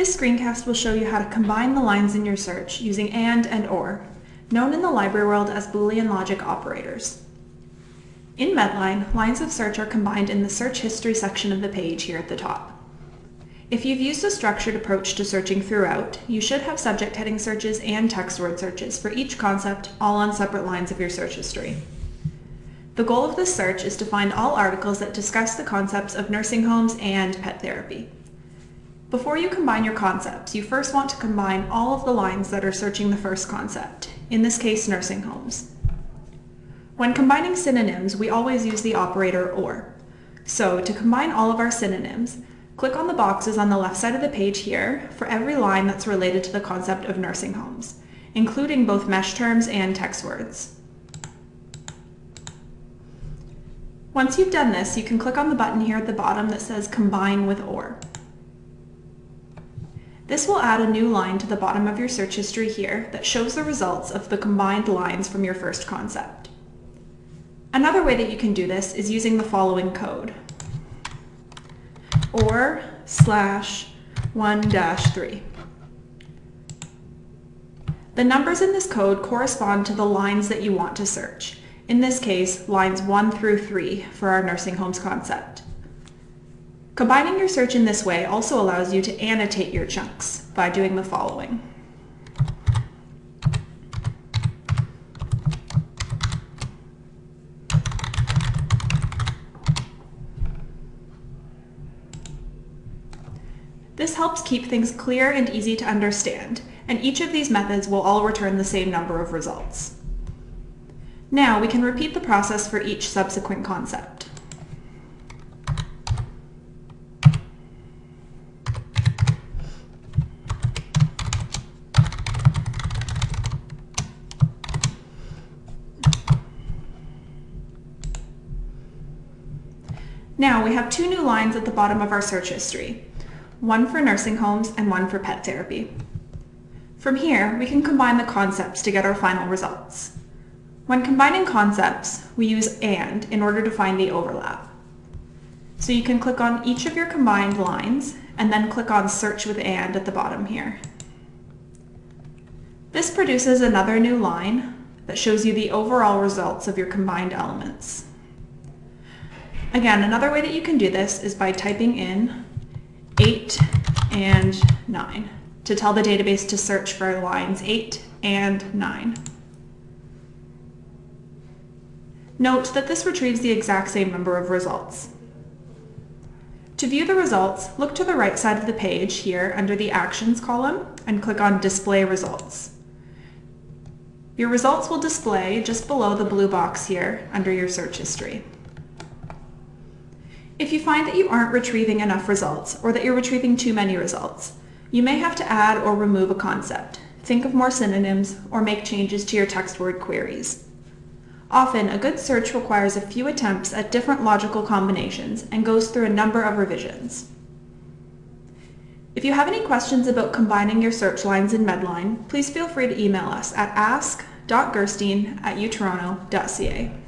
This screencast will show you how to combine the lines in your search using AND and OR, known in the library world as Boolean logic operators. In Medline, lines of search are combined in the search history section of the page here at the top. If you've used a structured approach to searching throughout, you should have subject heading searches and text word searches for each concept, all on separate lines of your search history. The goal of this search is to find all articles that discuss the concepts of nursing homes and pet therapy. Before you combine your concepts, you first want to combine all of the lines that are searching the first concept, in this case nursing homes. When combining synonyms, we always use the operator OR. So to combine all of our synonyms, Click on the boxes on the left side of the page here for every line that's related to the concept of nursing homes, including both MeSH terms and text words. Once you've done this, you can click on the button here at the bottom that says Combine with OR. This will add a new line to the bottom of your search history here that shows the results of the combined lines from your first concept. Another way that you can do this is using the following code or slash 1 dash 3. The numbers in this code correspond to the lines that you want to search. In this case, lines 1 through 3 for our nursing homes concept. Combining your search in this way also allows you to annotate your chunks by doing the following. This helps keep things clear and easy to understand, and each of these methods will all return the same number of results. Now we can repeat the process for each subsequent concept. Now we have two new lines at the bottom of our search history one for nursing homes and one for pet therapy. From here, we can combine the concepts to get our final results. When combining concepts, we use AND in order to find the overlap. So you can click on each of your combined lines and then click on Search with AND at the bottom here. This produces another new line that shows you the overall results of your combined elements. Again, another way that you can do this is by typing in 8 and 9 to tell the database to search for lines 8 and 9. Note that this retrieves the exact same number of results. To view the results, look to the right side of the page here under the Actions column and click on Display Results. Your results will display just below the blue box here under your search history. If you find that you aren't retrieving enough results or that you're retrieving too many results, you may have to add or remove a concept, think of more synonyms, or make changes to your text word queries. Often, a good search requires a few attempts at different logical combinations and goes through a number of revisions. If you have any questions about combining your search lines in Medline, please feel free to email us at ask.gerstein at utoronto.ca.